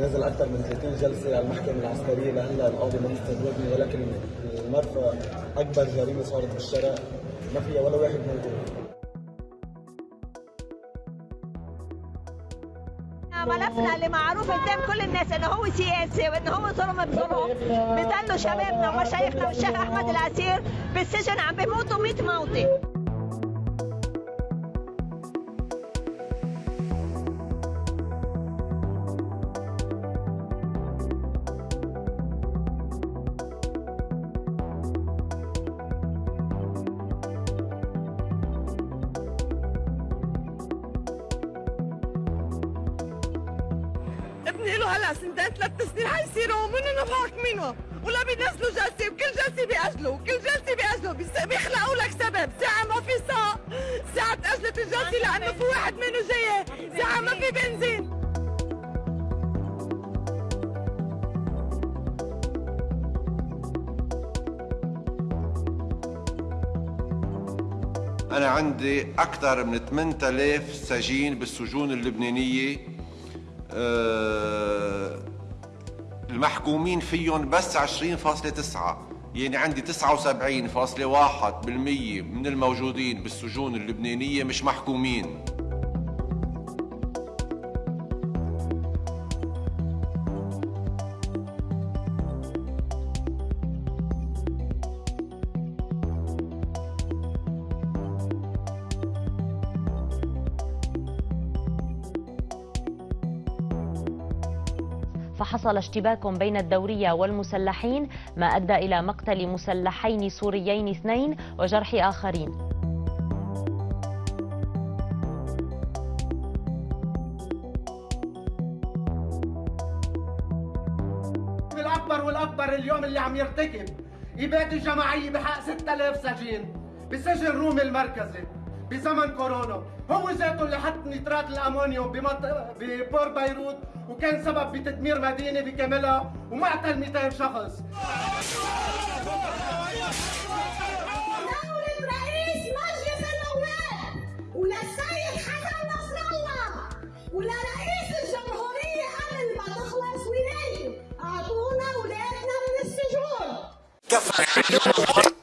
نزل أكثر من 30 جلسة على المحكمة العسكرية لهلا القاضي ما مستجوبني ولكن المرفأ أكبر جريمة صارت بالشارع. ما فيها ولا واحد موجود. ملفنا اللي معروف قدام كل الناس إنه هو سياسي وإنه هو ظلم بظلم بضلوا شبابنا ومشايخنا والشيخ أحمد العسير بالسجن عم بيموتوا 100 موتي ابني له هلا سنتين ثلاث سنين حيصيروا منهم بحاكمينه ولا بينزلوا جلسة وكل جلسة بيأجلوا وكل جلسة بيأجلوا بيخلقوا لك سبب. ساعة ما في ساق ساعة تأجلت الجلسة لأنه في واحد منه جاي. ساعة ما في بنزين. أنا عندي أكثر من 8000 سجين بالسجون اللبنانية. المحكومين فيهم بس 20.9 يعني عندي 79.1% من الموجودين بالسجون اللبنانية مش محكومين. فحصل اشتباك بين الدورية والمسلحين ما أدى إلى مقتل مسلحين سوريين اثنين وجرح آخرين. الأكبر والأكبر اليوم اللي عم يرتكب إبادة جماعية بحق 6000 سجين بسجن رومي المركزي. بزمن كورونا. هو ذاته اللي حط نترات الأمونيوم بمنطقه ببور بيروت وكان سبب بتدمير مدينة بكاملها ومعتل 200 شخص. رئيس